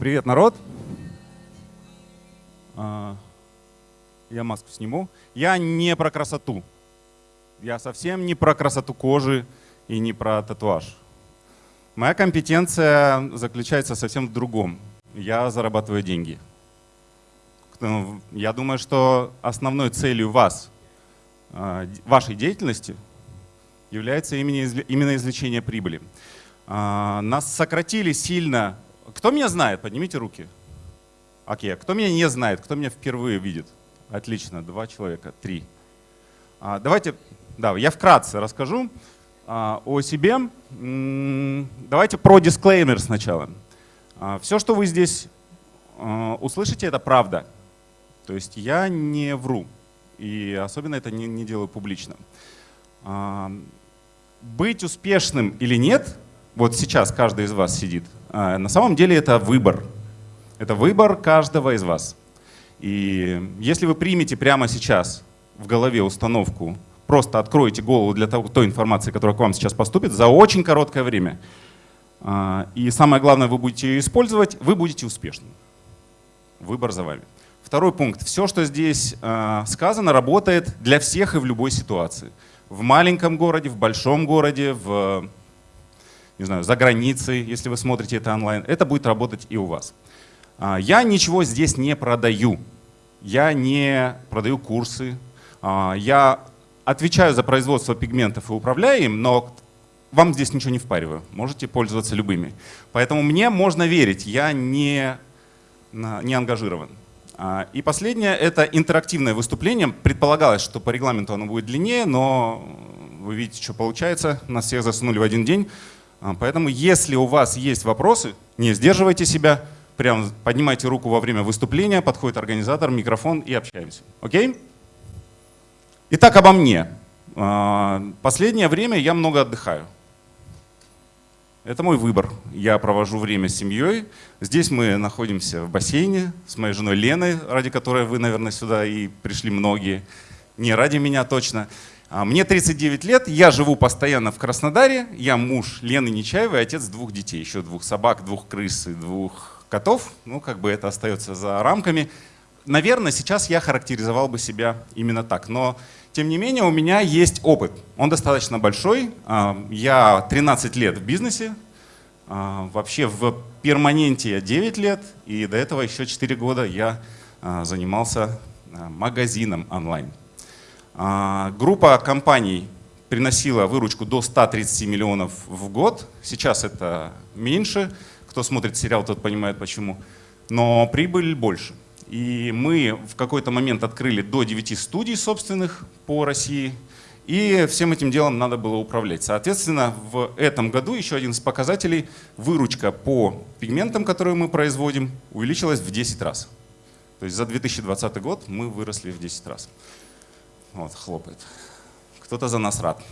Привет, народ. А, я маску сниму. Я не про красоту. Я совсем не про красоту кожи и не про татуаж. Моя компетенция заключается совсем в другом. Я зарабатываю деньги. Я думаю, что основной целью вас, а, вашей деятельности является именно извлечение прибыли. А, нас сократили сильно кто меня знает? Поднимите руки. Окей, кто меня не знает? Кто меня впервые видит? Отлично, два человека, три. А, давайте, да, я вкратце расскажу а, о себе. Давайте про дисклеймер сначала. А, все, что вы здесь а, услышите, это правда. То есть я не вру. И особенно это не, делаю публично. А, быть успешным или нет, вот сейчас каждый из вас сидит, а, на самом деле это выбор. Это выбор каждого из вас. И если вы примете прямо сейчас в голове установку, просто откроете голову для того, той информации, которая к вам сейчас поступит, за очень короткое время, а, и самое главное, вы будете ее использовать, вы будете успешным. Выбор за вами. Второй пункт. Все, что здесь а, сказано, работает для всех и в любой ситуации. В маленьком городе, в большом городе, в не знаю, за границей, если вы смотрите это онлайн, это будет работать и у вас. А, я ничего здесь не продаю. Я не продаю курсы. А, я отвечаю за производство пигментов и управляю им, но вам здесь ничего не впариваю. Можете пользоваться любыми. Поэтому мне можно верить, я не, не ангажирован. А, и последнее — это интерактивное выступление. Предполагалось, что по регламенту оно будет длиннее, но вы видите, что получается. Нас всех засунули в один день. А, поэтому если у вас есть вопросы, не сдерживайте себя, прям поднимайте руку во время выступления, подходит организатор, микрофон и общаемся. Окей? Итак, обо мне. А, последнее время я много отдыхаю. Это мой выбор. Я провожу время с семьей. Здесь мы находимся в бассейне с моей женой Леной, ради которой вы, наверное, сюда и пришли многие. Не ради меня точно. А, мне 39 лет, я живу постоянно в Краснодаре, я муж Лены Нечаевой, отец двух детей, еще двух собак, двух крыс и двух котов. Ну, как бы это остается за рамками. Наверное, сейчас я характеризовал бы себя именно так. Но, тем не менее, у меня есть опыт. Он достаточно большой. А, я 13 лет в бизнесе. А, вообще в перманенте я 9 лет. И до этого еще 4 года я занимался магазином онлайн. А, группа компаний приносила выручку до 130 миллионов в год. Сейчас это меньше. Кто смотрит сериал, тот понимает почему. Но прибыль больше. И мы в какой-то момент открыли до 9 студий собственных по России. И всем этим делом надо было управлять. Соответственно, в этом году еще один из показателей, выручка по пигментам, которые мы производим, увеличилась в 10 раз. То есть за 2020 год мы выросли в 10 раз. Вот, хлопает. Кто-то за нас рад.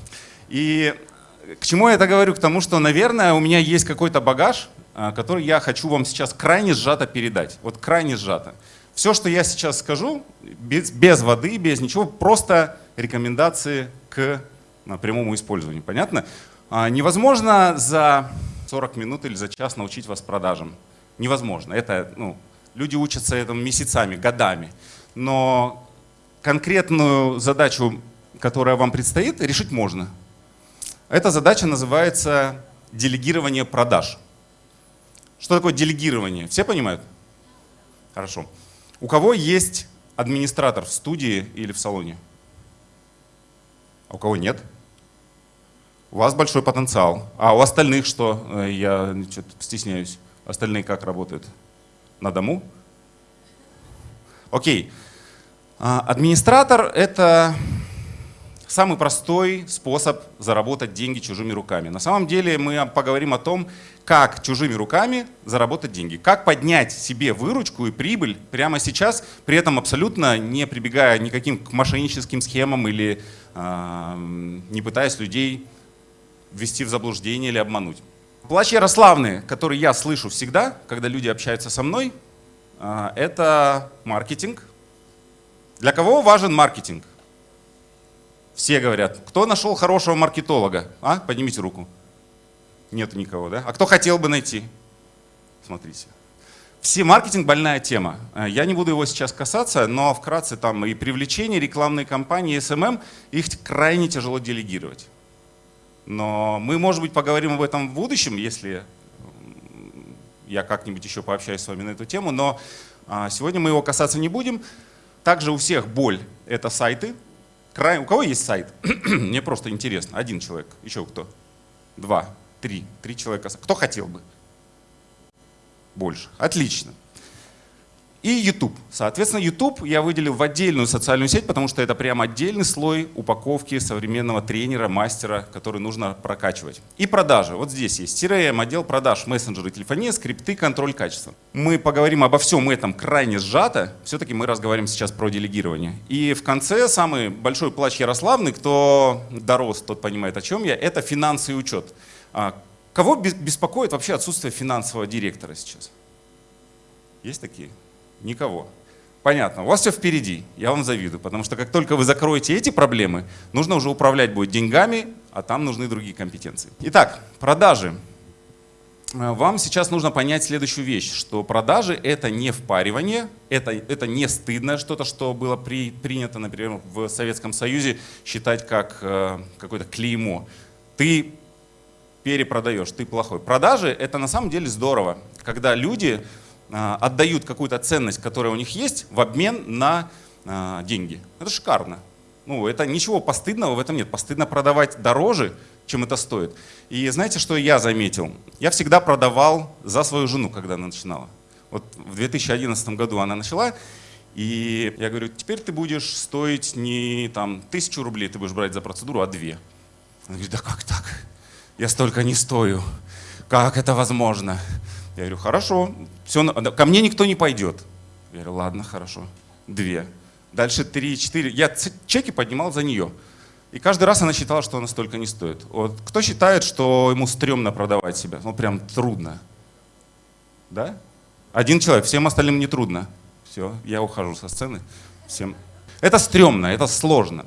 И к чему я это говорю? К тому, что, наверное, у меня есть какой-то багаж, а, который я хочу вам сейчас крайне сжато передать. Вот крайне сжато. Все, что я сейчас скажу, без, без воды, без ничего, просто рекомендации к прямому использованию. Понятно? А, невозможно за 40 минут или за час научить вас продажам. Невозможно. Это, ну, люди учатся этому месяцами, годами. Но конкретную задачу, которая вам предстоит, решить можно. Эта задача называется делегирование продаж. Что такое делегирование? Все понимают? Хорошо. У кого есть администратор в студии или в салоне? А у кого нет? У вас большой потенциал. А у остальных что? Э, я стесняюсь. Остальные как работают? На дому? Окей. А, администратор — это самый простой способ заработать деньги чужими руками. На самом деле мы поговорим о том, как чужими руками заработать деньги, как поднять себе выручку и прибыль прямо сейчас, при этом абсолютно не прибегая никаким к мошенническим схемам или э, не пытаясь людей ввести в заблуждение или обмануть. Плач Ярославны, который я слышу всегда, когда люди общаются со мной, э, это маркетинг, для кого важен маркетинг? Все говорят. Кто нашел хорошего маркетолога? А? Поднимите руку. Нет никого, да? А кто хотел бы найти? Смотрите. Все маркетинг больная тема. Э, я не буду его сейчас касаться, но вкратце там и привлечение, рекламные кампании, SMM, их крайне тяжело делегировать. Но мы, может быть, поговорим об этом в будущем, если я как-нибудь еще пообщаюсь с вами на эту тему, но а, сегодня мы его касаться не будем. Также у всех боль — это сайты. У кого есть сайт? Мне просто интересно. Один человек. Еще кто? Два, три. Три человека. Кто хотел бы? Больше. Отлично и YouTube. Соответственно, YouTube я выделил в отдельную социальную сеть, потому что это прям отдельный слой упаковки современного тренера, мастера, который нужно прокачивать. И продажи. Вот здесь есть CRM, отдел продаж, мессенджеры, телефония, скрипты, контроль качества. Мы поговорим обо всем этом крайне сжато. Все-таки мы разговариваем сейчас про делегирование. И в конце самый большой плач Ярославный, кто дорос, тот понимает, о чем я, это финансы и учет. А кого беспокоит вообще отсутствие финансового директора сейчас? Есть такие? Никого. Понятно, у вас все впереди, я вам завидую, потому что как только вы закроете эти проблемы, нужно уже управлять будет деньгами, а там нужны другие компетенции. Итак, продажи. Э, вам сейчас нужно понять следующую вещь, что продажи — это не впаривание, это, это не стыдное что-то, что было при, принято, например, в Советском Союзе считать как э, какое-то клеймо. Ты перепродаешь, ты плохой. Продажи — это на самом деле здорово, когда люди а, отдают какую-то ценность, которая у них есть, в обмен на а, деньги. Это шикарно. Ну, это ничего постыдного в этом нет. Постыдно продавать дороже, чем это стоит. И знаете, что я заметил? Я всегда продавал за свою жену, когда она начинала. Вот в 2011 году она начала, и я говорю, теперь ты будешь стоить не там тысячу рублей, ты будешь брать за процедуру, а две. Она говорит, да как так? Я столько не стою. Как это возможно? Я говорю, хорошо, все, ко мне никто не пойдет. Я говорю, ладно, хорошо, две. Дальше три, четыре. Я чеки поднимал за нее. И каждый раз она считала, что она столько не стоит. Вот кто считает, что ему стрёмно продавать себя? Ну прям трудно. Да? Один человек, всем остальным не трудно. Все, я ухожу со сцены. Всем. Это стрёмно, это сложно.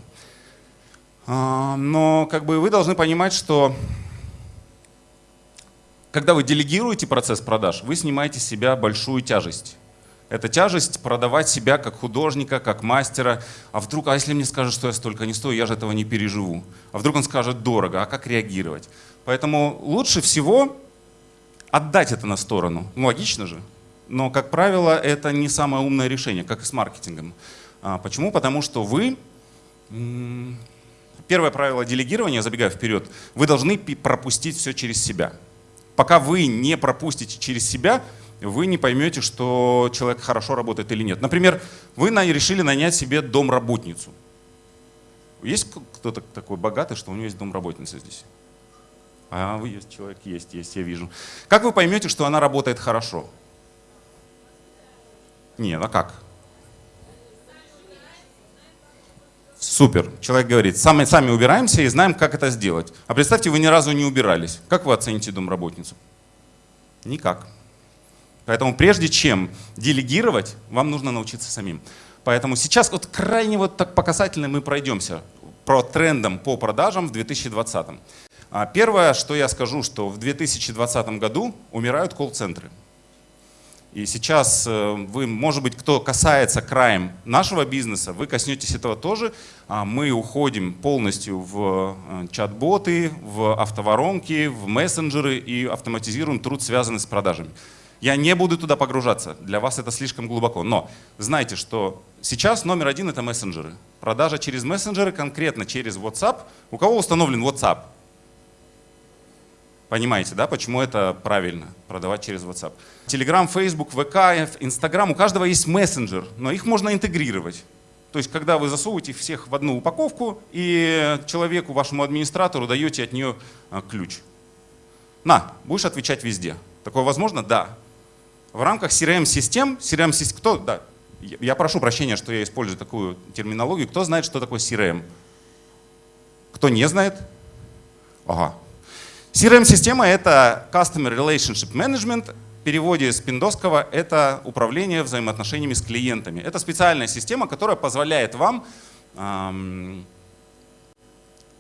А, но как бы вы должны понимать, что когда вы делегируете процесс продаж, вы снимаете с себя большую тяжесть. Это тяжесть продавать себя как художника, как мастера. А вдруг, а если мне скажут, что я столько не стою, я же этого не переживу. А вдруг он скажет дорого, а как реагировать? Поэтому лучше всего отдать это на сторону. Ну, логично же. Но, как правило, это не самое умное решение, как и с маркетингом. А, почему? Потому что вы... Первое правило делегирования, забегая вперед, вы должны пропустить все через себя пока вы не пропустите через себя, вы не поймете, что человек хорошо работает или нет. Например, вы решили нанять себе домработницу. Есть кто-то такой богатый, что у него есть домработница здесь? А, вы есть, человек есть, есть, я вижу. Как вы поймете, что она работает хорошо? Нет, а как? Супер. Человек говорит, сами, сами убираемся и знаем, как это сделать. А представьте, вы ни разу не убирались. Как вы оцените домработницу? Никак. Поэтому прежде чем делегировать, вам нужно научиться самим. Поэтому сейчас вот крайне вот так по касательной мы пройдемся про трендом по продажам в 2020. А первое, что я скажу, что в 2020 году умирают колл-центры. И сейчас э, вы, может быть, кто касается краем нашего бизнеса, вы коснетесь этого тоже. А мы уходим полностью в э, чат-боты, в автоворонки, в мессенджеры и автоматизируем труд, связанный с продажами. Я не буду туда погружаться, для вас это слишком глубоко. Но знайте, что сейчас номер один это мессенджеры. Продажа через мессенджеры, конкретно через WhatsApp. У кого установлен WhatsApp? Понимаете, да, почему это правильно, продавать через WhatsApp. Telegram, Facebook, ВК, Instagram, у каждого есть мессенджер, но их можно интегрировать. То есть, когда вы засовываете всех в одну упаковку и человеку, вашему администратору даете от нее а, ключ. На, будешь отвечать везде. Такое возможно? Да. В рамках CRM-систем, CRM-систем, кто, да, я прошу прощения, что я использую такую терминологию. Кто знает, что такое CRM? Кто не знает? Ага, CRM-система — это Customer Relationship Management, в переводе с пиндосского — это управление взаимоотношениями с клиентами. Это специальная система, которая позволяет вам эм,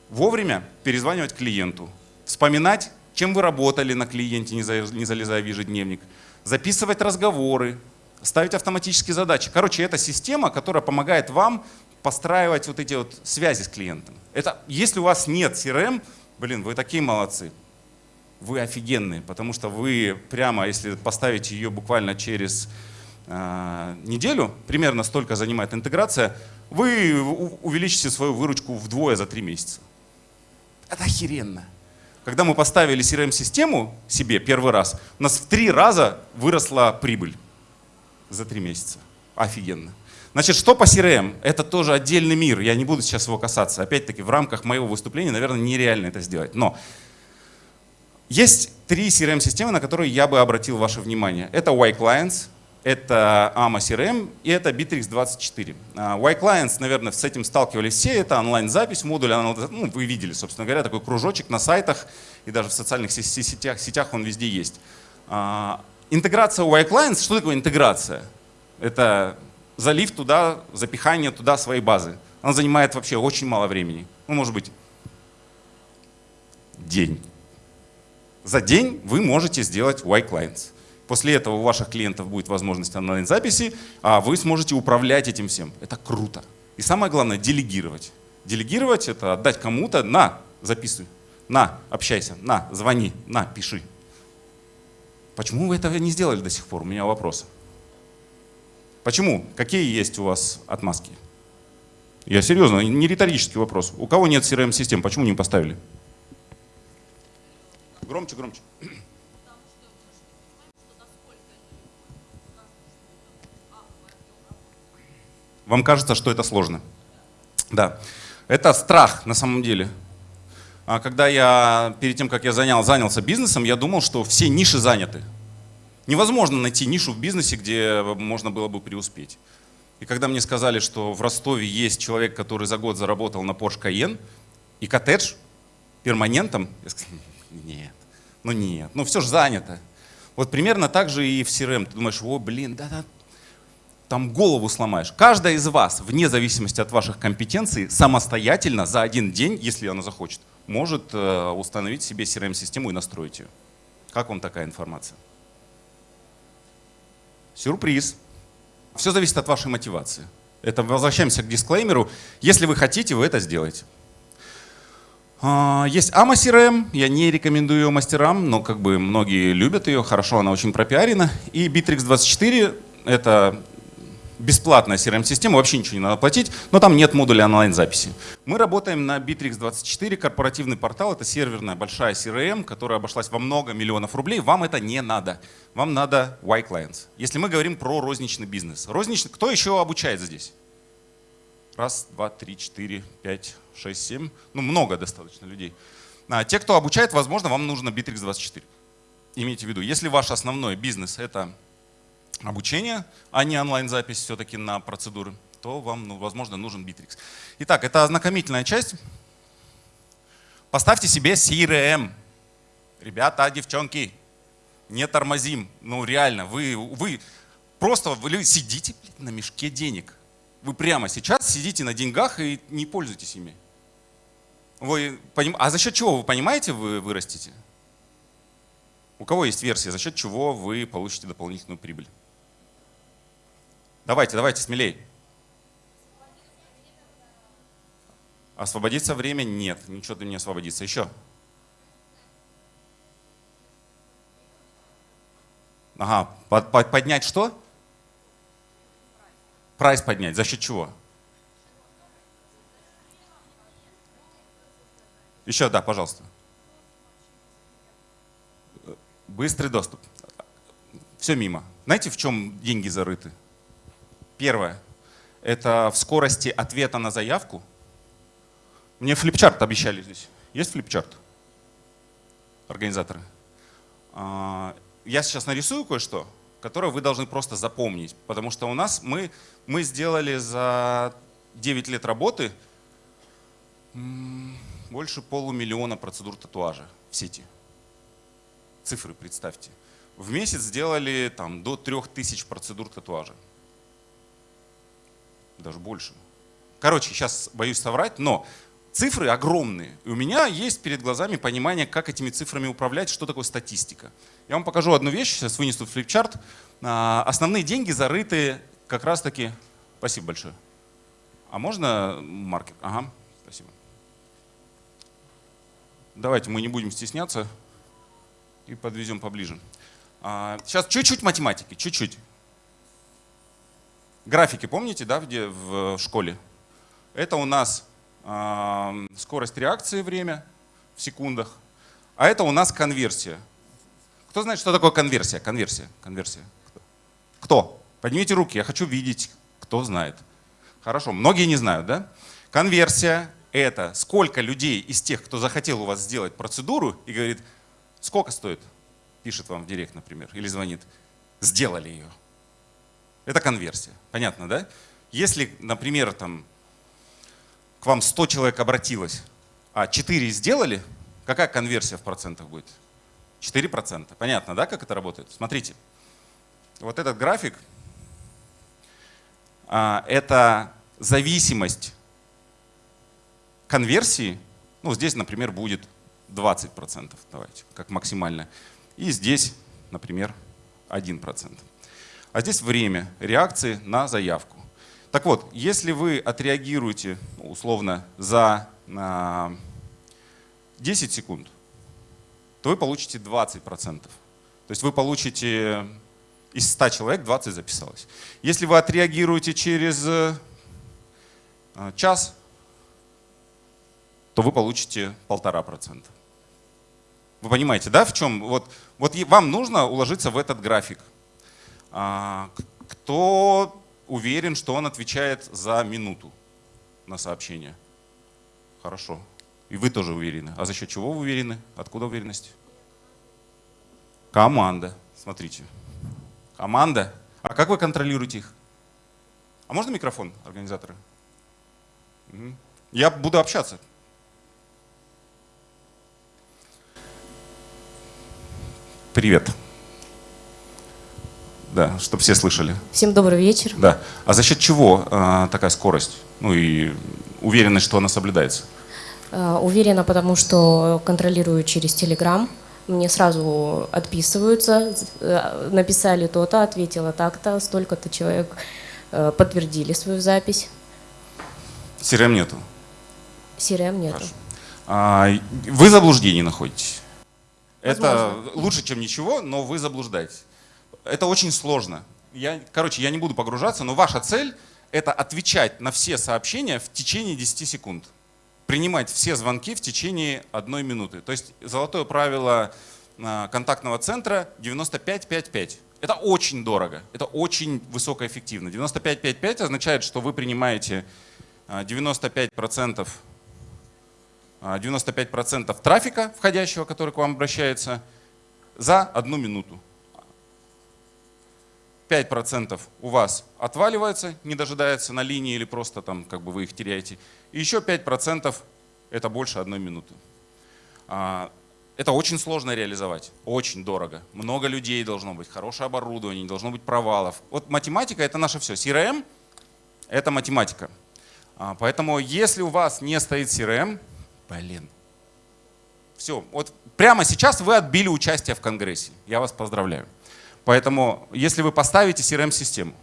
вовремя перезванивать клиенту, вспоминать, чем вы работали на клиенте, не залезая в ежедневник, записывать разговоры, ставить автоматические задачи. Короче, это система, которая помогает вам постраивать вот эти вот связи с клиентом. Это, если у вас нет CRM, блин, вы такие молодцы. Вы офигенные, потому что вы прямо, если поставите ее буквально через э, неделю, примерно столько занимает интеграция, вы увеличите свою выручку вдвое за три месяца. Это охеренно. Когда мы поставили CRM-систему себе первый раз, у нас в три раза выросла прибыль за три месяца. Офигенно. Значит, что по CRM? Это тоже отдельный мир, я не буду сейчас его касаться. Опять-таки, в рамках моего выступления, наверное, нереально это сделать. Но есть три CRM-системы, на которые я бы обратил ваше внимание. Это Y-Clients, это AMA CRM и это Bittrex 24. Y-Clients, наверное, с этим сталкивались все. Это онлайн-запись, модуль, ну, вы видели, собственно говоря, такой кружочек на сайтах и даже в социальных сетях, сетях он везде есть. А, интеграция Y-Clients, что такое интеграция? Это залив туда, запихание туда своей базы. Она занимает вообще очень мало времени. Ну, может быть, день. За день вы можете сделать Y-Clients. После этого у ваших клиентов будет возможность онлайн-записи, а вы сможете управлять этим всем. Это круто. И самое главное, делегировать. Делегировать — это отдать кому-то, на, записывай, на, общайся, на, звони, на, пиши. Почему вы этого не сделали до сих пор? У меня вопрос. Почему? Какие есть у вас отмазки? Я серьезно, не риторический вопрос. У кого нет CRM-систем, почему не поставили? Громче, громче. Вам кажется, что это сложно. Да. Это страх на самом деле. А когда я, перед тем, как я занял, занялся бизнесом, я думал, что все ниши заняты. Невозможно найти нишу в бизнесе, где можно было бы преуспеть. И когда мне сказали, что в Ростове есть человек, который за год заработал на Porsche Cayenne и коттедж перманентом, я сказал, нет, ну нет, ну все же занято. Вот примерно так же и в CRM. Ты думаешь, о, блин, да-да, там голову сломаешь. Каждая из вас, вне зависимости от ваших компетенций, самостоятельно за один день, если она захочет, может э, установить себе CRM-систему и настроить ее. Как вам такая информация? Сюрприз. Все зависит от вашей мотивации. Это возвращаемся к дисклеймеру. Если вы хотите, вы это сделаете. А, есть AMA CRM, я не рекомендую ее мастерам, но как бы многие любят ее, хорошо, она очень пропиарена. И Bittrex 24 — это бесплатная CRM-система, вообще ничего не надо платить, но там нет модуля онлайн-записи. Мы работаем на Bittrex24, корпоративный портал, это серверная большая CRM, которая обошлась во много миллионов рублей. Вам это не надо. Вам надо Y-Clients. Если мы говорим про розничный бизнес. Розничный, кто еще обучает здесь? Раз, два, три, четыре, пять, шесть, семь. Ну, много достаточно людей. А, те, кто обучает, возможно, вам нужно Bittrex24. Имейте в виду, если ваш основной бизнес — это обучение, а не онлайн-запись все-таки на процедуры, то вам, ну, возможно, нужен Bittrex. Итак, это ознакомительная часть. Поставьте себе CRM. Ребята, девчонки, не тормозим. Ну реально, вы, вы просто вы сидите на мешке денег. Вы прямо сейчас сидите на деньгах и не пользуетесь ими. Вы, а за счет чего вы понимаете, вы вырастете? У кого есть версия, за счет чего вы получите дополнительную прибыль? Давайте, давайте, смелей. Освободиться время? Нет, ничего ты не освободится. Еще. Ага, под, под, поднять что? Прайс поднять. За счет чего? Еще, да, пожалуйста. Быстрый доступ. Все мимо. Знаете, в чем деньги зарыты? Первое – это в скорости ответа на заявку. Мне флипчарт обещали здесь. Есть флипчарт? Организаторы. А, я сейчас нарисую кое-что, которое вы должны просто запомнить. Потому что у нас мы, мы сделали за 9 лет работы больше полумиллиона процедур татуажа в сети. Цифры представьте. В месяц сделали там, до 3000 процедур татуажа даже больше. Короче, сейчас боюсь соврать, но цифры огромные. И у меня есть перед глазами понимание, как этими цифрами управлять, что такое статистика. Я вам покажу одну вещь, сейчас вынесу флипчарт. А, основные деньги зарыты как раз таки... Спасибо большое. А можно маркер? Ага, спасибо. Давайте мы не будем стесняться и подвезем поближе. Сейчас а, чуть-чуть математики, чуть-чуть. Графики помните, да, где в школе? Это у нас э, скорость реакции, время в секундах. А это у нас конверсия. Кто знает, что такое конверсия? Конверсия, конверсия. Кто? Поднимите руки, я хочу видеть, кто знает. Хорошо, многие не знают, да? Конверсия — это сколько людей из тех, кто захотел у вас сделать процедуру и говорит, сколько стоит? Пишет вам в директ, например, или звонит. Сделали ее. Это конверсия. Понятно, да? Если, например, там, к вам 100 человек обратилось, а 4 сделали, какая конверсия в процентах будет? 4%. Понятно, да, как это работает? Смотрите. Вот этот график а, — это зависимость конверсии. Ну, здесь, например, будет 20%, давайте, как максимально. И здесь, например, 1%. А здесь время реакции на заявку. Так вот, если вы отреагируете ну, условно за 10 секунд, то вы получите 20%. То есть вы получите из 100 человек 20 записалось. Если вы отреагируете через э, час, то вы получите полтора процента. Вы понимаете, да, в чем? Вот, вот вам нужно уложиться в этот график. А, кто уверен, что он отвечает за минуту на сообщение? Хорошо. И вы тоже уверены. А за счет чего вы уверены? Откуда уверенность? Команда. Смотрите. Команда. А как вы контролируете их? А можно микрофон, организаторы? Я буду общаться. Привет. Да, чтобы все слышали. Всем добрый вечер. Да. А за счет чего э, такая скорость? Ну и уверенность, что она соблюдается? Э, уверена, потому что контролирую через Телеграм. Мне сразу отписываются, э, написали то-то, ответила так-то, столько-то человек э, подтвердили свою запись. CRM нету? CRM нету. Хорошо. А, вы в заблуждении находитесь. Возможно. Это лучше, чем ничего, но вы заблуждаетесь это очень сложно. Я, короче, я не буду погружаться, но ваша цель — это отвечать на все сообщения в течение 10 секунд. Принимать все звонки в течение одной минуты. То есть золотое правило а, контактного центра 95-5-5. Это очень дорого, это очень высокоэффективно. 95-5-5 означает, что вы принимаете 95%, а, 95 а, трафика входящего, который к вам обращается, за одну минуту. 5% у вас отваливается, не дожидается на линии или просто там как бы вы их теряете. И еще 5% это больше одной минуты. А, это очень сложно реализовать, очень дорого. Много людей должно быть, хорошее оборудование, не должно быть провалов. Вот математика — это наше все. CRM — это математика. А, поэтому если у вас не стоит CRM, блин, все, вот прямо сейчас вы отбили участие в Конгрессе. Я вас поздравляю. Поэтому, если вы поставите CRM-систему,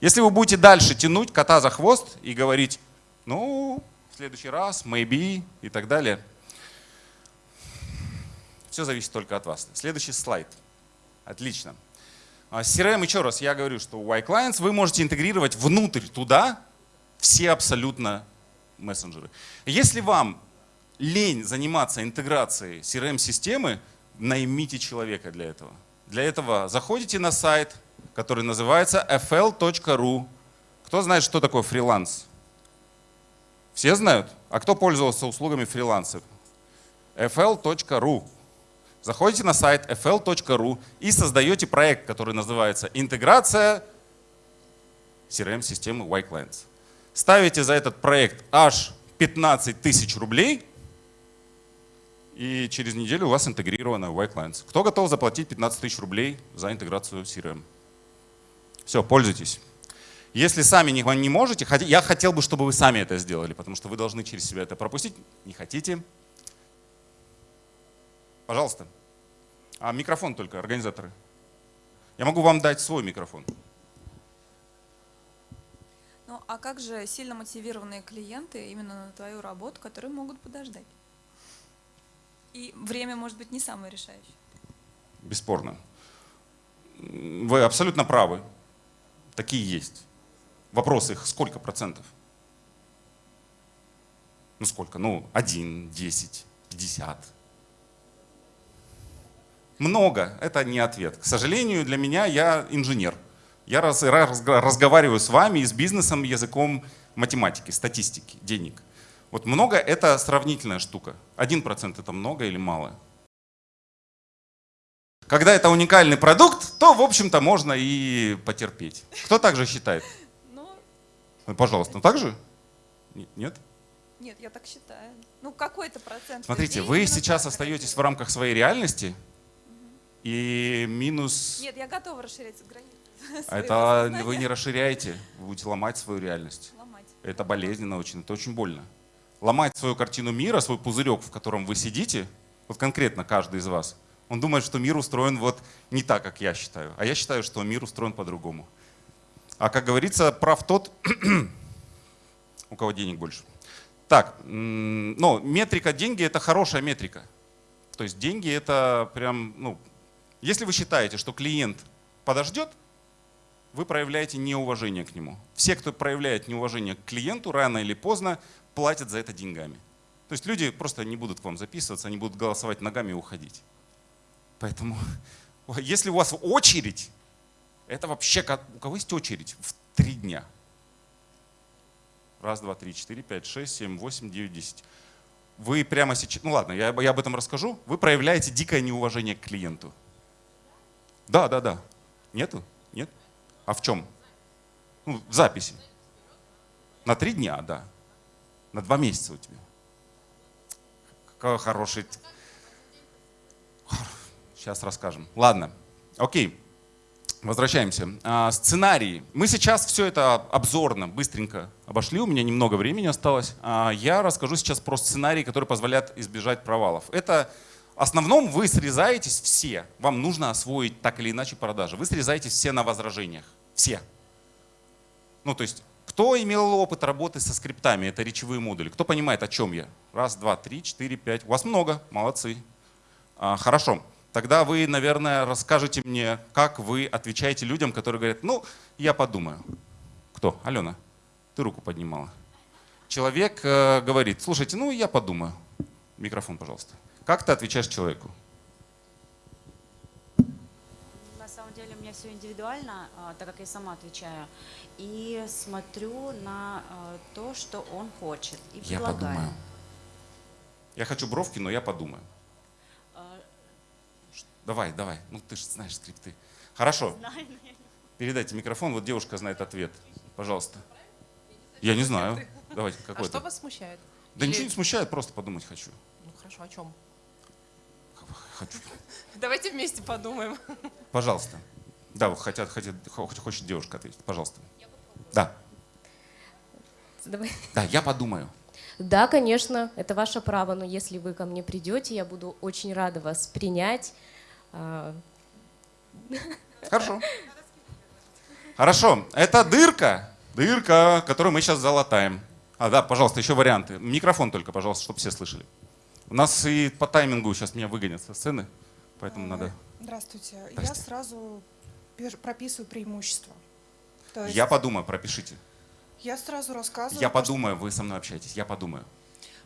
если вы будете дальше тянуть кота за хвост и говорить, ну, следующий раз, maybe и так далее, все зависит только от вас. Следующий слайд. Отлично. А CRM, еще раз, я говорю, что у iClients вы можете интегрировать внутрь туда все абсолютно мессенджеры. Если вам лень заниматься интеграцией CRM-системы, наймите человека для этого. Для этого заходите на сайт, который называется fl.ru. Кто знает, что такое фриланс? Все знают? А кто пользовался услугами фриланса? fl.ru. Заходите на сайт fl.ru и создаете проект, который называется «Интеграция CRM-системы Y-Clients». Ставите за этот проект аж 15 тысяч рублей – и через неделю у вас интегрировано Y-Clients. Кто готов заплатить 15 тысяч рублей за интеграцию CRM? Все, пользуйтесь. Если сами не, не можете, я хотел бы, чтобы вы сами это сделали, потому что вы должны через себя это пропустить. Не хотите? Пожалуйста. А микрофон только, организаторы. Я могу вам дать свой микрофон. Ну, а как же сильно мотивированные клиенты именно на твою работу, которые могут подождать? И время может быть не самое решающее. Бесспорно. Вы абсолютно правы. Такие есть. Вопрос их сколько процентов? Ну сколько? Ну, один, десять, пятьдесят. Много. Это не ответ. К сожалению, для меня я инженер. Я раз, раз, разговариваю с вами и с бизнесом языком математики, статистики, денег. Вот много — это сравнительная штука. Один процент — это много или мало? Когда это уникальный продукт, то, в общем-то, можно и потерпеть. Кто так же считает? Ну, пожалуйста, ну так же? Нет? Нет, я так считаю. Ну, какой-то процент. Смотрите, вы сейчас остаетесь в рамках своей реальности, и минус... Нет, я готова расширять границы. Это вы не расширяете, вы будете ломать свою реальность. Ломать. Это болезненно очень, это очень больно. Ломать свою картину мира, свой пузырек, в котором вы сидите, вот конкретно каждый из вас, он думает, что мир устроен вот не так, как я считаю. А я считаю, что мир устроен по-другому. А как говорится, прав тот, у кого денег больше. Так, ну, метрика деньги это хорошая метрика. То есть деньги это прям, ну, если вы считаете, что клиент подождет, вы проявляете неуважение к нему. Все, кто проявляет неуважение к клиенту, рано или поздно платят за это деньгами. То есть люди просто не будут к вам записываться, они будут голосовать ногами и уходить. Поэтому, если у вас очередь, это вообще, у кого есть очередь в три дня? Раз, два, три, четыре, пять, шесть, семь, восемь, девять, десять. Вы прямо сейчас, ну ладно, я, я об этом расскажу. Вы проявляете дикое неуважение к клиенту. Да, да, да. Нету? Нет? А в чем? Ну, в записи. На три дня, да. На два месяца у тебя. Какой хороший. Сейчас расскажем. Ладно. Окей. Возвращаемся. А, сценарии. Мы сейчас все это обзорно, быстренько обошли. У меня немного времени осталось. А, я расскажу сейчас про сценарии, которые позволяют избежать провалов. Это в основном вы срезаетесь все. Вам нужно освоить так или иначе продажи. Вы срезаетесь все на возражениях. Все. Ну, то есть, кто имел опыт работы со скриптами? Это речевые модули. Кто понимает, о чем я? Раз, два, три, четыре, пять. У вас много. Молодцы. А, хорошо. Тогда вы, наверное, расскажете мне, как вы отвечаете людям, которые говорят, ну, я подумаю. Кто? Алена, ты руку поднимала. Человек э, говорит, слушайте, ну, я подумаю. Микрофон, пожалуйста. Как ты отвечаешь человеку? На самом деле у меня все индивидуально, а, так как я сама отвечаю. И смотрю на а, то, что он хочет. И я подумаю. Я хочу бровки, но я подумаю. Давай, давай. Ну ты же знаешь скрипты. Хорошо. Передайте микрофон. Вот девушка знает ответ. Пожалуйста. Я не знаю. Давайте какой-то. А что вас смущает? Да Или... ничего не смущает, просто подумать хочу. Ну хорошо, о чем? Хочу. Давайте вместе подумаем. Пожалуйста. Да, вот хотят, хотят, хочет девушка ответить. Пожалуйста. Да. Давай. Да, я подумаю. Да, конечно, это ваше право, но если вы ко мне придете, я буду очень рада вас принять. Хорошо. Хорошо. Это дырка, дырка, которую мы сейчас залатаем. А, да, пожалуйста, еще варианты. Микрофон только, пожалуйста, чтобы все слышали. У нас и по таймингу сейчас меня выгонят со сцены, поэтому а, надо... Здравствуйте. Здравствуйте. Я сразу прописываю преимущества. есть... Я подумаю, пропишите. Я сразу рассказываю. Я подумаю, вы со мной общаетесь, я подумаю.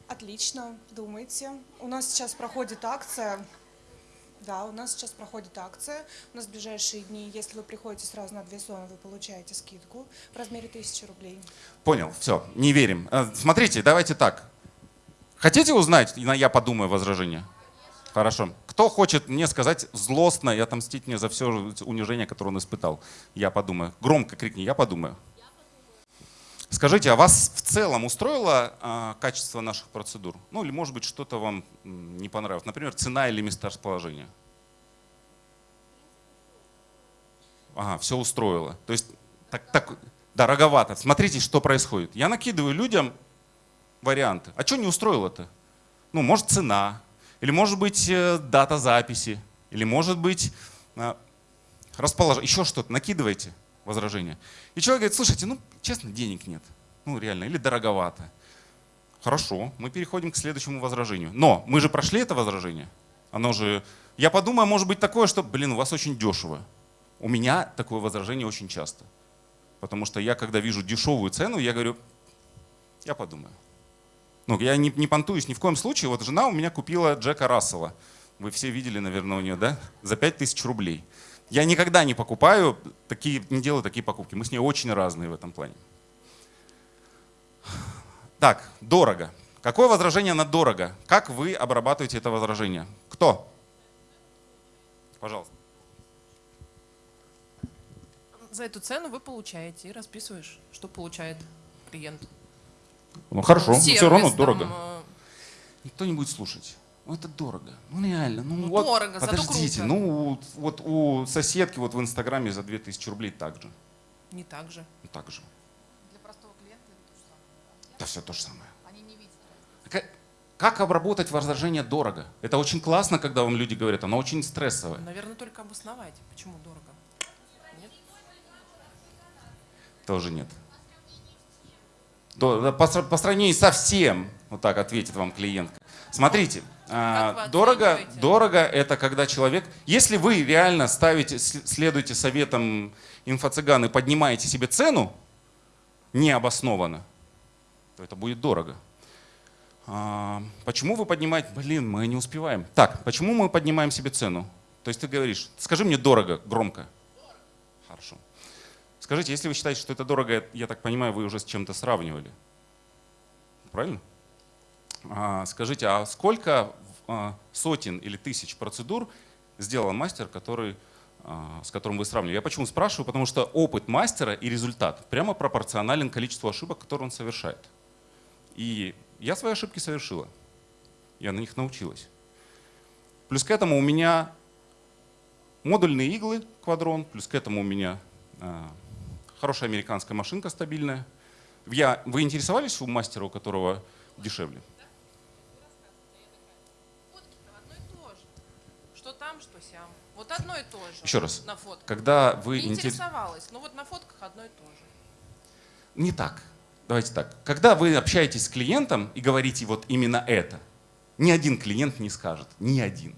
Отлично, думайте. У нас сейчас проходит акция да, у нас сейчас проходит акция. У нас в ближайшие дни, если вы приходите сразу на две зоны, вы получаете скидку в размере 1000 рублей. Понял, все, не верим. Э, смотрите, давайте так. Хотите узнать, на я подумаю возражение? Хорошо. Кто хочет мне сказать злостно и отомстить мне за все унижение, которое он испытал? Я подумаю. Громко крикни, я подумаю. Скажите, а вас в целом устроило а, качество наших процедур? Ну или может быть что-то вам не понравилось? Например, цена или место расположения? Ага, все устроило. То есть, так, так, дороговато. Смотрите, что происходит. Я накидываю людям варианты. А что не устроило-то? Ну, может, цена, или может быть э, дата записи, или может быть э, расположение, еще что-то. Накидывайте возражения. И человек говорит, слушайте, ну, честно, денег нет. Ну, реально, или дороговато. Хорошо, мы переходим к следующему возражению. Но мы же прошли это возражение. Оно же... Я подумаю, может быть такое, что, блин, у вас очень дешево. У меня такое возражение очень часто. Потому что я, когда вижу дешевую цену, я говорю, я подумаю. Ну, я не, не понтуюсь ни в коем случае. Вот жена у меня купила Джека Рассела. Вы все видели, наверное, у нее, да? За 5000 рублей. Я никогда не покупаю, такие, не делаю такие покупки. Мы с ней очень разные в этом плане. Так, дорого. Какое возражение на дорого? Как вы обрабатываете это возражение? Кто? Пожалуйста. За эту цену вы получаете и расписываешь, что получает клиент. Ну хорошо, Сервис, все равно там, дорого. э, Никто не будет слушать. Ну это дорого. Ну реально. Ну, Ну, вот, дорого, зато подождите. круто. Ну вот у соседки вот в Инстаграме за 2000 рублей так же. Не так же. Ну, так же. Для простого клиента это то же самое. Да все то же самое. Они не видят. Как, как обработать возражение дорого? Это очень классно, когда вам люди говорят, оно очень стрессовое. Наверное, только обосновать, почему дорого. Нет? Тоже нет. То- По, сра- по сравнению со всем, вот так ответит вам клиентка. Смотрите, дорого, оцениваете? дорого это когда человек, если вы реально ставите, следуете советам инфо-цыган и поднимаете себе цену необоснованно, то это будет дорого. А, почему вы поднимаете, блин, мы не успеваем. Так, почему мы поднимаем себе цену? То есть ты говоришь, скажи мне дорого, громко. Хорошо. Скажите, если вы считаете, что это дорого, я так понимаю, вы уже с чем-то сравнивали. Правильно? А, скажите, а сколько а, сотен или тысяч процедур сделал мастер, который, а, с которым вы сравнивали? Я почему спрашиваю? Потому что опыт мастера и результат прямо пропорционален количеству ошибок, которые он совершает. И я свои ошибки совершила. Я на них научилась. Плюс к этому у меня модульные иглы квадрон, плюс к этому у меня а, хорошая американская машинка стабильная. Я, вы интересовались у мастера, у которого дешевле? Фотки-то одно и то же. Что там, что сям. Вот одно и то же. Еще раз. На фотках. Когда вы Не интерес- интересовалась, но вот на фотках одно и то же. Не так. Давайте так. Когда вы общаетесь с клиентом и говорите вот именно это, ни один клиент не скажет. Ни один.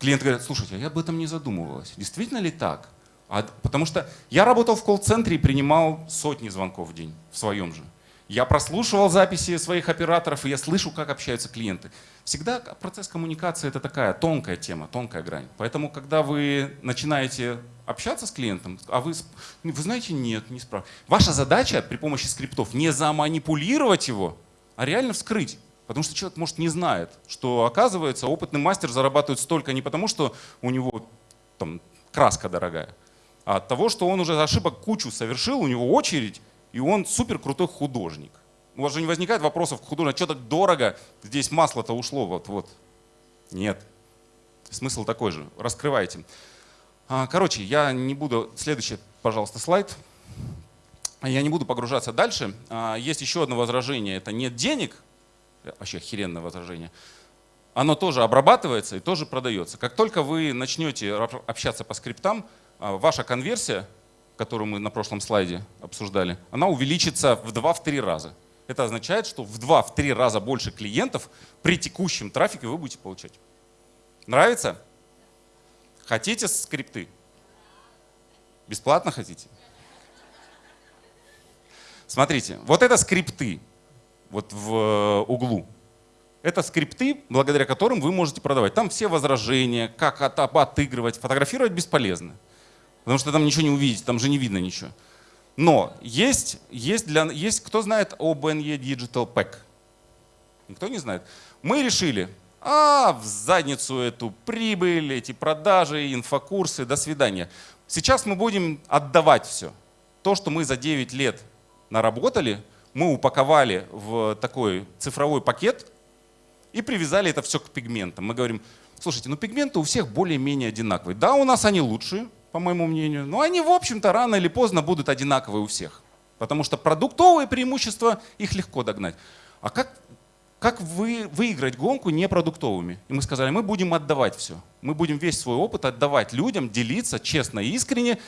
Клиент говорит, слушайте, а я об этом не задумывалась. Действительно ли так? А, потому что я работал в колл-центре и принимал сотни звонков в день в своем же. Я прослушивал записи своих операторов, и я слышу, как общаются клиенты. Всегда процесс коммуникации — это такая тонкая тема, тонкая грань. Поэтому, когда вы начинаете общаться с клиентом, а вы, вы знаете, нет, не спрашивайте. Ваша задача при помощи скриптов не заманипулировать его, а реально вскрыть. Потому что человек, может, не знает, что, оказывается, опытный мастер зарабатывает столько не потому, что у него там, краска дорогая, а от того, что он уже ошибок кучу совершил, у него очередь, и он супер крутой художник. У вас же не возникает вопросов к художнику, что так дорого, здесь масло-то ушло, вот-вот. Нет. Смысл такой же. Раскрывайте. А, Короче, я не буду... Следующий, пожалуйста, слайд. Я не буду погружаться дальше. А, Есть еще одно возражение. Это нет денег. Вообще охеренное возражение. Оно тоже обрабатывается и тоже продается. Как только вы начнете общаться по скриптам, а, ваша конверсия, которую мы на прошлом слайде обсуждали, она увеличится в 2-3 раза. Это означает, что в 2-3 раза больше клиентов при текущем трафике вы будете получать. Нравится? Хотите скрипты? Бесплатно хотите? Смотрите, вот это скрипты вот в э, углу. Это скрипты, благодаря которым вы можете продавать. Там все возражения, как от- отыгрывать, фотографировать бесполезно. Потому что там ничего не увидите, там же не видно ничего. Но есть, есть, для, есть кто знает об NE Digital Pack? Никто не знает? Мы решили, а в задницу эту прибыль, эти продажи, инфокурсы, до свидания. Сейчас мы будем отдавать все. То, что мы за 9 лет наработали, мы упаковали в такой цифровой пакет и привязали это все к пигментам. Мы говорим, слушайте, ну пигменты у всех более-менее одинаковые. Да, у нас они лучшие, по моему мнению, но они, в общем-то, рано или поздно будут одинаковые у всех. Потому что продуктовые преимущества, их легко догнать. А как, как вы, выиграть гонку непродуктовыми? И мы сказали, мы будем отдавать все. Мы будем весь свой опыт отдавать людям, делиться честно и искренне.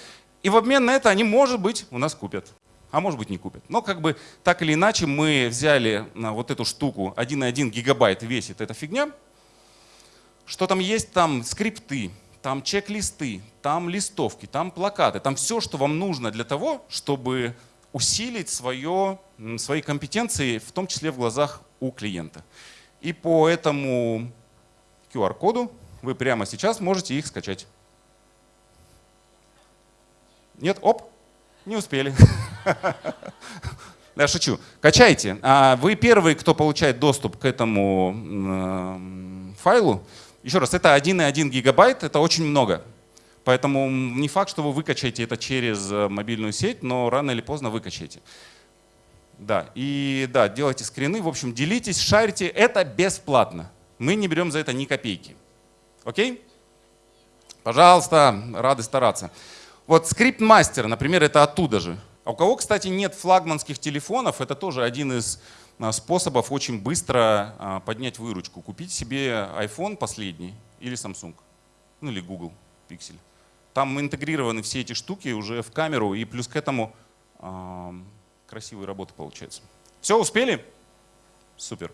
И в обмен на это они, может быть, у нас купят. А может быть не купят. Но как бы так или иначе мы взяли вот эту штуку 1,1 гигабайт весит эта фигня. Что там есть? Там скрипты, там чек-листы, там листовки, там плакаты, там все, что вам нужно для того, чтобы усилить свое, свои компетенции, в том числе в глазах у клиента. И по этому QR-коду вы прямо сейчас можете их скачать. Нет? Оп, не успели. Я шучу. Качайте. А вы первый, кто получает доступ к этому файлу. Еще раз, это 1,1 гигабайт, это очень много. Поэтому не факт, что вы выкачаете это через э, мобильную сеть, но рано или поздно выкачаете. Да, и да, делайте скрины, в общем, делитесь, шарите, это бесплатно. Мы не берем за это ни копейки. Окей? Пожалуйста, рады стараться. Вот скрипт мастер, например, это оттуда же. А у кого, кстати, нет флагманских телефонов, это тоже один из способов очень быстро а, поднять выручку. Купить себе iPhone последний или Samsung, ну или Google Pixel. Там интегрированы все эти штуки уже в камеру, и плюс к этому э, красивые работы получаются. Все, успели? Супер.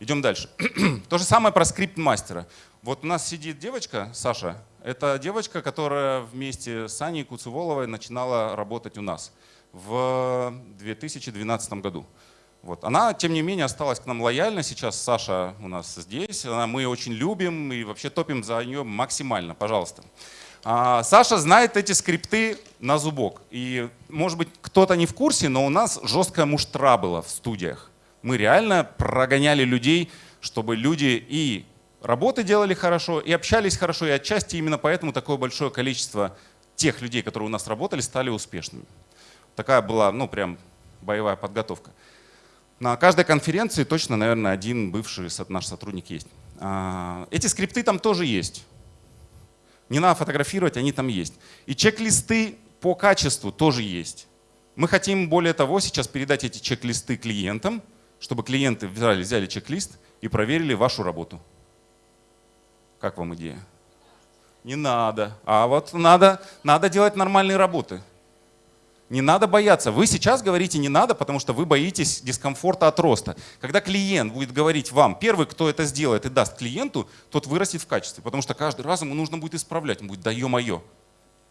Идем дальше. То же самое про скрипт мастера. Вот у нас сидит девочка, Саша. Это девочка, которая вместе с Аней Куцеволовой начинала работать у нас в 2012 году. Вот. Она, тем не менее, осталась к нам лояльна. Сейчас Саша у нас здесь. Она, мы ее очень любим и вообще топим за нее максимально. Пожалуйста. А, Саша знает эти скрипты на зубок. И, может быть, кто-то не в курсе, но у нас жесткая муштра была в студиях. Мы реально прогоняли людей, чтобы люди и работы делали хорошо, и общались хорошо, и отчасти именно поэтому такое большое количество тех людей, которые у нас работали, стали успешными. Такая была, ну, прям боевая подготовка. На каждой конференции точно, наверное, один бывший наш сотрудник есть. А, эти скрипты там тоже есть. Не надо фотографировать, они там есть. И чек-листы по качеству тоже есть. Мы хотим, более того, сейчас передать эти чек-листы клиентам, чтобы клиенты взяли, взяли чек-лист и проверили вашу работу. Как вам идея? Не надо. А вот надо, надо делать нормальные работы. Не надо бояться. Вы сейчас говорите не надо, потому что вы боитесь дискомфорта от роста. Когда клиент будет говорить вам, первый, кто это сделает и даст клиенту, тот вырастет в качестве, потому что каждый раз ему нужно будет исправлять. Он будет, да ё-моё.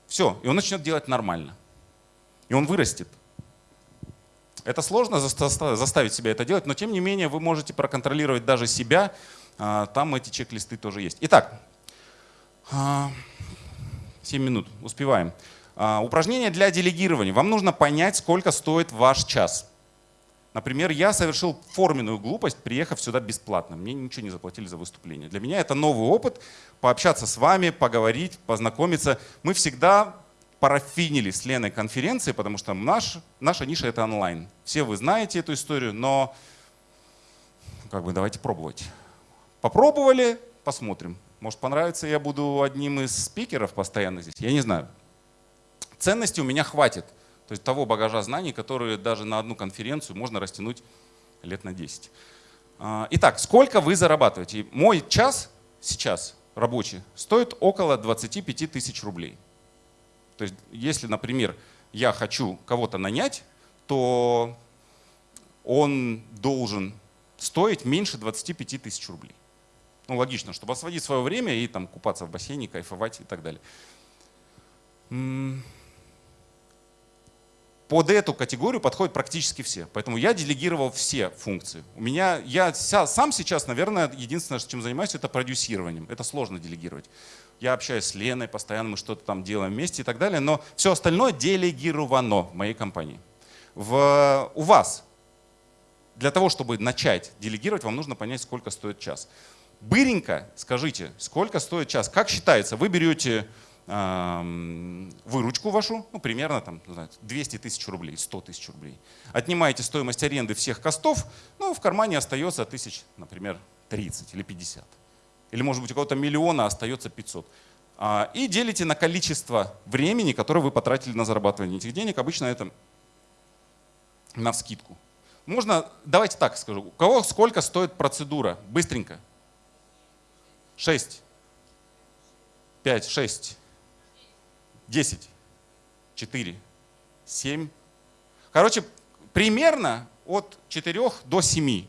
Все, и он начнет делать нормально. И он вырастет. Это сложно заставить себя это делать, но тем не менее вы можете проконтролировать даже себя. А, там эти чек-листы тоже есть. Итак, 7 а, минут, успеваем. А, упражнение для делегирования. Вам нужно понять, сколько стоит ваш час. Например, я совершил форменную глупость, приехав сюда бесплатно. Мне ничего не заплатили за выступление. Для меня это новый опыт, пообщаться с вами, поговорить, познакомиться. Мы всегда парафинили с Леной конференции, потому что наш, наша ниша — это онлайн. Все вы знаете эту историю, но как бы давайте пробовать. Попробовали, посмотрим. Может понравится, я буду одним из спикеров постоянно здесь. Я не знаю ценности у меня хватит. То есть того багажа знаний, которые даже на одну конференцию можно растянуть лет на 10. А, итак, сколько вы зарабатываете? Мой час сейчас рабочий стоит около 25 тысяч рублей. То есть если, например, я хочу кого-то нанять, то он должен стоить меньше 25 тысяч рублей. Ну, логично, чтобы освободить свое время и там купаться в бассейне, кайфовать и так далее под эту категорию подходят практически все. Поэтому я делегировал все функции. У меня, я сам сейчас, наверное, единственное, чем занимаюсь, это продюсированием. Это сложно делегировать. Я общаюсь с Леной, постоянно мы что-то там делаем вместе и так далее, но все остальное делегировано в моей компании. В, у вас для того, чтобы начать делегировать, вам нужно понять, сколько стоит час. Быренько скажите, сколько стоит час. Как считается? Вы берете выручку вашу, ну, примерно там, 200 тысяч рублей, 100 тысяч рублей. Отнимаете стоимость аренды всех костов, ну, в кармане остается тысяч, например, 30 или 50. Или, может быть, у кого-то миллиона остается 500. А, и делите на количество времени, которое вы потратили на зарабатывание этих денег. Обычно это на вскидку. Можно, давайте так скажу. У кого сколько стоит процедура? Быстренько. 6. 5, 6. 10. 4. 7. Короче, примерно от 4 до 7.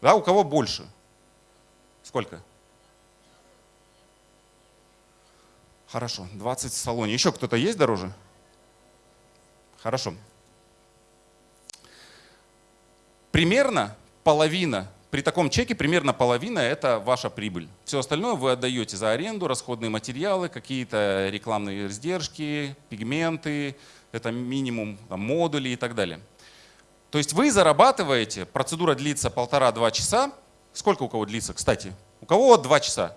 Да, у кого больше? Сколько? Хорошо, 20 в салоне. Еще кто-то есть дороже? Хорошо. Примерно половина, при таком чеке примерно половина это ваша прибыль. Все остальное вы отдаете за аренду, расходные материалы, какие-то рекламные издержки, пигменты, это минимум там, модули и так далее. То есть вы зарабатываете, процедура длится полтора-два часа. Сколько у кого длится, кстати? У кого два часа?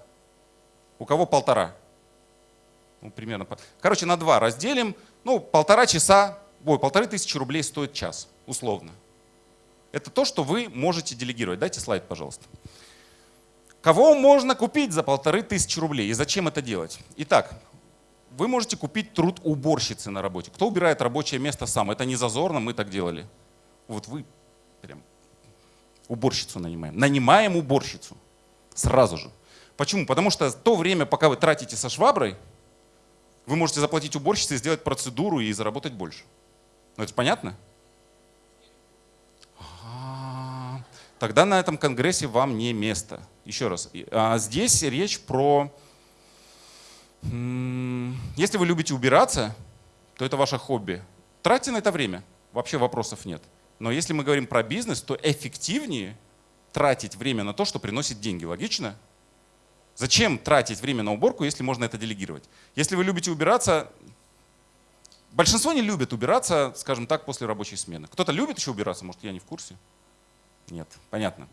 У кого полтора? Ну, примерно. Короче, на два разделим. Ну, полтора часа, ой, полторы тысячи рублей стоит час, условно. Это то, что вы можете делегировать. Дайте слайд, пожалуйста. Кого можно купить за полторы тысячи рублей и зачем это делать? Итак, вы можете купить труд уборщицы на работе. Кто убирает рабочее место сам? Это не зазорно, мы так делали. Вот вы прям уборщицу нанимаем. Нанимаем уборщицу сразу же. Почему? Потому что то время, пока вы тратите со шваброй, вы можете заплатить уборщице, сделать процедуру и заработать больше. Ну это понятно? Тогда на этом конгрессе вам не место. Еще раз. А здесь речь про... Если вы любите убираться, то это ваше хобби. Тратьте на это время. Вообще вопросов нет. Но если мы говорим про бизнес, то эффективнее тратить время на то, что приносит деньги. Логично? Зачем тратить время на уборку, если можно это делегировать? Если вы любите убираться, большинство не любят убираться, скажем так, после рабочей смены. Кто-то любит еще убираться, может, я не в курсе? Нет, понятно.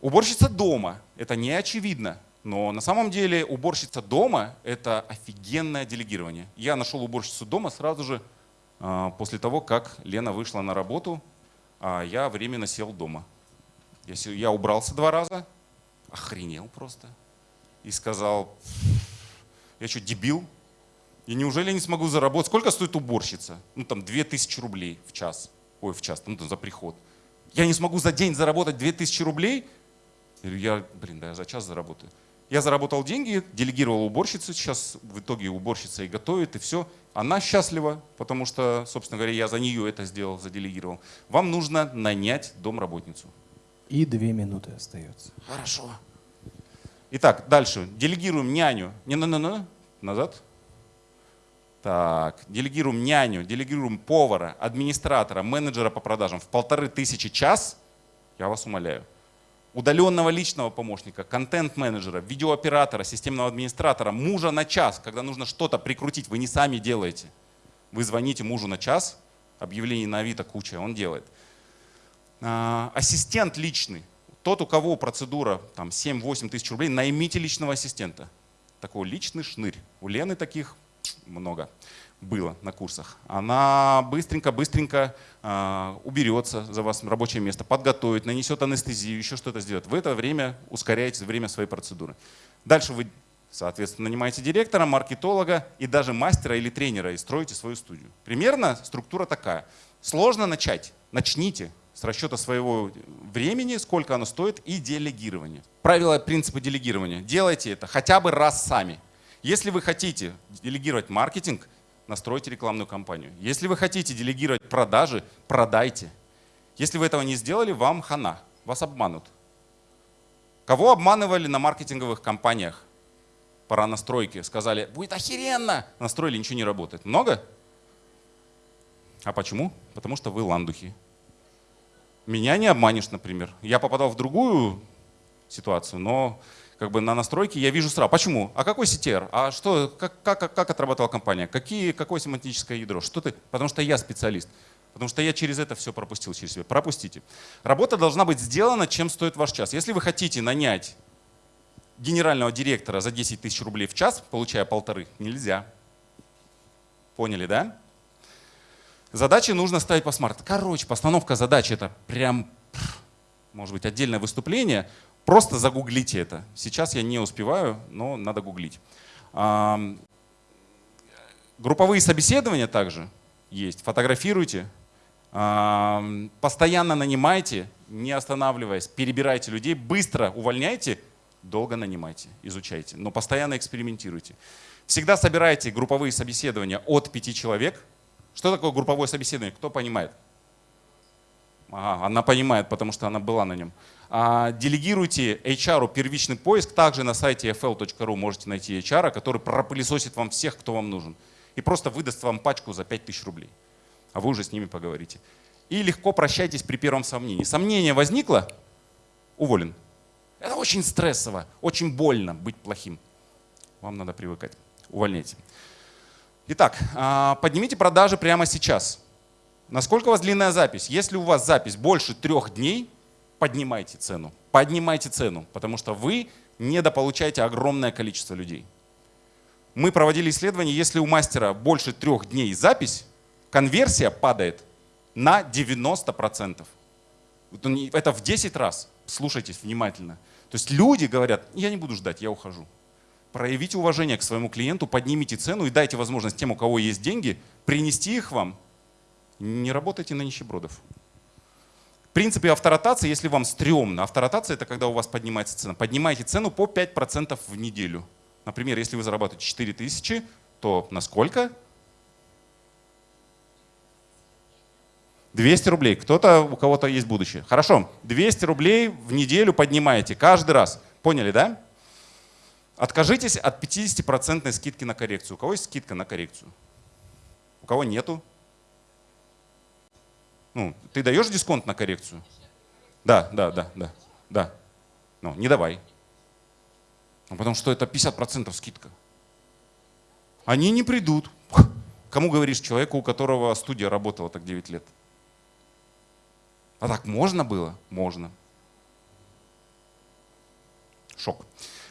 Уборщица дома, это не очевидно, но на самом деле уборщица дома – это офигенное делегирование. Я нашел уборщицу дома сразу же а, после того, как Лена вышла на работу, а я временно сел дома. Я убрался два раза, охренел просто и сказал, я что, дебил? И неужели я не смогу заработать? Сколько стоит уборщица? Ну там 2000 рублей в час. Ой, в час, ну там за приход. Я не смогу за день заработать 2000 рублей? Я, блин, да я за час заработаю. Я заработал деньги, делегировал уборщицу, сейчас в итоге уборщица и готовит, и все. Она счастлива, потому что, собственно говоря, я за нее это сделал, заделегировал. Вам нужно нанять домработницу. И две минуты остается. Хорошо. Итак, дальше. Делегируем няню. Не, не, не, не. Назад. Так, делегируем няню, делегируем повара, администратора, менеджера по продажам в полторы тысячи час. Я вас умоляю. Удаленного личного помощника, контент-менеджера, видеооператора, системного администратора, мужа на час, когда нужно что-то прикрутить, вы не сами делаете. Вы звоните мужу на час, объявлений на Авито куча, он делает. А, ассистент личный. Тот, у кого процедура там 7-8 тысяч рублей, наймите личного ассистента. Такой личный шнырь. У Лены таких много было на курсах. Она быстренько-быстренько э, уберется за вас рабочее место, подготовит, нанесет анестезию, еще что-то сделает. В это время ускоряете время своей процедуры. Дальше вы, соответственно, нанимаете директора, маркетолога и даже мастера или тренера и строите свою студию. Примерно структура такая. Сложно начать. Начните с расчета своего времени, сколько оно стоит, и делегирование. Правила принципа делегирования. Делайте это хотя бы раз сами. Если вы хотите делегировать маркетинг, настройте рекламную кампанию. Если вы хотите делегировать продажи, продайте. Если вы этого не сделали, вам хана, вас обманут. Кого обманывали на маркетинговых кампаниях? Пора настройки. Сказали, будет охеренно. Настроили, ничего не работает. Много? А почему? Потому что вы ландухи. Меня не обманешь, например. Я попадал в другую ситуацию, но как бы на настройке я вижу сразу. Почему? А какой CTR? А что, как, как, как отрабатывала компания? Какие, какое семантическое ядро? Что ты? Потому что я специалист. Потому что я через это все пропустил через себя. Пропустите. Работа должна быть сделана, чем стоит ваш час. Если вы хотите нанять генерального директора за 10 тысяч рублей в час, получая полторы, нельзя. Поняли, да? Задачи нужно ставить по смарту. Короче, постановка задач это прям, может быть, отдельное выступление. Просто загуглите это. Сейчас я не успеваю, но надо гуглить. Групповые собеседования также есть. Фотографируйте. Постоянно нанимайте, не останавливаясь, перебирайте людей, быстро увольняйте, долго нанимайте, изучайте, но постоянно экспериментируйте. Всегда собирайте групповые собеседования от пяти человек. Что такое групповое собеседование? Кто понимает? Ага, она понимает, потому что она была на нем. А, делегируйте HR первичный поиск. Также на сайте fl.ru можете найти HR, который пропылесосит вам всех, кто вам нужен. И просто выдаст вам пачку за 5000 рублей. А вы уже с ними поговорите. И легко прощайтесь при первом сомнении. Сомнение возникло? Уволен. Это очень стрессово, очень больно быть плохим. Вам надо привыкать. Увольняйте. Итак, а, поднимите продажи прямо сейчас. Насколько у вас длинная запись? Если у вас запись больше трех дней, поднимайте цену. Поднимайте цену, потому что вы недополучаете огромное количество людей. Мы проводили исследование, если у мастера больше трех дней запись, конверсия падает на 90%. Это в 10 раз. Слушайтесь внимательно. То есть люди говорят, я не буду ждать, я ухожу. Проявите уважение к своему клиенту, поднимите цену и дайте возможность тем, у кого есть деньги, принести их вам. Не работайте на нищебродов. В принципе, авторотация, если вам стрёмно, авторотация это когда у вас поднимается цена. Поднимайте цену по 5% в неделю. Например, если вы зарабатываете 4000, то на сколько? 200 рублей. Кто-то, у кого-то есть будущее. Хорошо, 200 рублей в неделю поднимаете каждый раз. Поняли, да? Откажитесь от 50% скидки на коррекцию. У кого есть скидка на коррекцию? У кого нету? Ну, ты даешь дисконт на коррекцию? Да, да, да, да, да. Ну, не давай. Ну, потому что это 50% скидка. Они не придут. Кому говоришь? Человеку, у которого студия работала так 9 лет. А так можно было? Можно. Шок.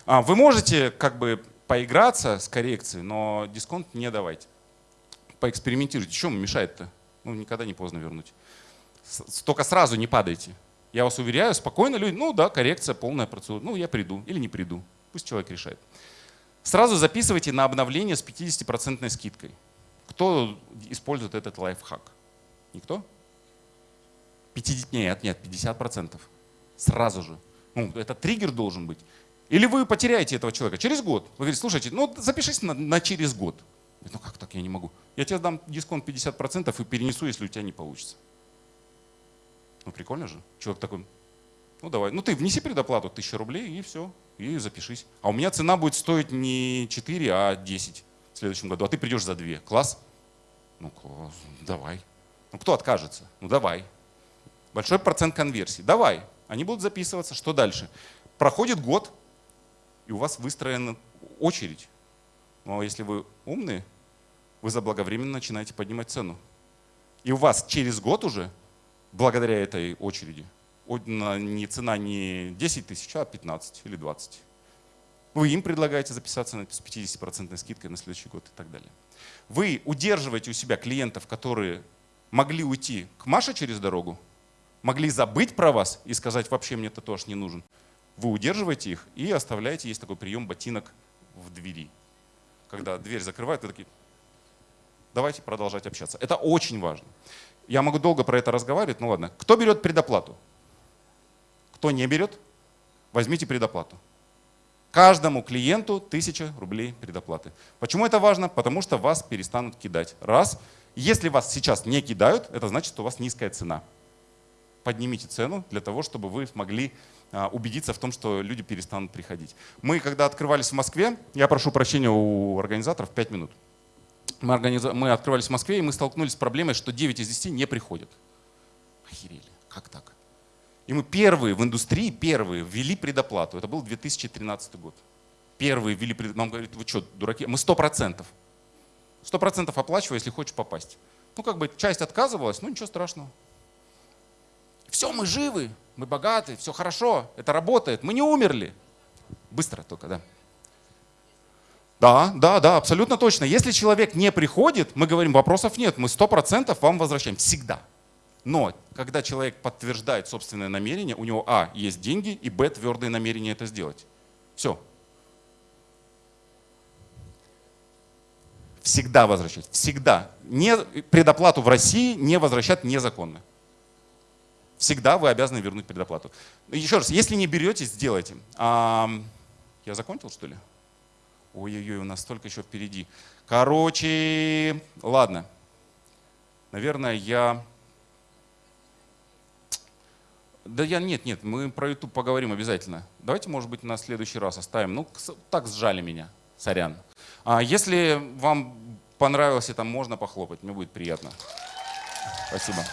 А, вы можете как бы поиграться с коррекцией, но дисконт не давайте. Поэкспериментируйте. Чем мешает-то? Ну, никогда не поздно вернуть. Только сразу не падайте. Я вас уверяю, спокойно люди, ну да, коррекция, полная процедура. Ну, я приду или не приду. Пусть человек решает. Сразу записывайте на обновление с 50% скидкой. Кто использует этот лайфхак? Никто? 50, нет, нет, 50%. Сразу же. Ну, это триггер должен быть. Или вы потеряете этого человека через год. Вы говорите, слушайте, ну запишись на, на через год. Ну как так, я не могу. Я тебе дам дисконт 50% и перенесу, если у тебя не получится. Ну прикольно же. Человек такой, ну давай, ну ты внеси предоплату 1000 рублей и все, и запишись. А у меня цена будет стоить не 4, а 10 в следующем году. А ты придешь за 2. Класс? Ну класс, давай. Ну кто откажется? Ну давай. Большой процент конверсии. Давай. Они будут записываться. Что дальше? Проходит год, и у вас выстроена очередь. Ну а если вы умные, вы заблаговременно начинаете поднимать цену. И у вас через год уже, благодаря этой очереди, не цена не 10 тысяч, а 15 или 20. Вы им предлагаете записаться с 50% скидкой на следующий год и так далее. Вы удерживаете у себя клиентов, которые могли уйти к Маше через дорогу, могли забыть про вас и сказать, вообще мне это тоже не нужен. Вы удерживаете их и оставляете, есть такой прием ботинок в двери. Когда дверь закрывают, вы такие, давайте продолжать общаться. Это очень важно. Я могу долго про это разговаривать, ну ладно. Кто берет предоплату? Кто не берет, возьмите предоплату. Каждому клиенту 1000 рублей предоплаты. Почему это важно? Потому что вас перестанут кидать. Раз. Если вас сейчас не кидают, это значит, что у вас низкая цена поднимите цену для того, чтобы вы смогли а, убедиться в том, что люди перестанут приходить. Мы, когда открывались в Москве, я прошу прощения у организаторов 5 минут. Мы, организ... мы открывались в Москве, и мы столкнулись с проблемой, что 9 из 10 не приходят. Охерели, как так? И мы первые в индустрии, первые ввели предоплату. Это был 2013 год. Первые ввели предоплату. Нам говорят, вы что, дураки? Мы 100%. 100% оплачивай, если хочешь попасть. Ну, как бы часть отказывалась, ну ничего страшного. Все, мы живы, мы богаты, все хорошо, это работает, мы не умерли. Быстро только, да. Да, да, да, абсолютно точно. Если человек не приходит, мы говорим, вопросов нет, мы сто процентов вам возвращаем, всегда. Но когда человек подтверждает собственное намерение, у него а, есть деньги, и б, твердое намерение это сделать. Все. Всегда возвращать. Всегда. Не, предоплату в России не возвращать незаконно. Всегда вы обязаны вернуть предоплату. Еще раз, если не берете, сделайте. А, я закончил, что ли? Ой-ой-ой, у нас столько еще впереди. Короче, ладно. Наверное, я... Да я нет, нет, мы про YouTube поговорим обязательно. Давайте, может быть, на следующий раз оставим. Ну, так сжали меня, сорян. А если вам понравилось, там можно похлопать, мне будет приятно. Спасибо.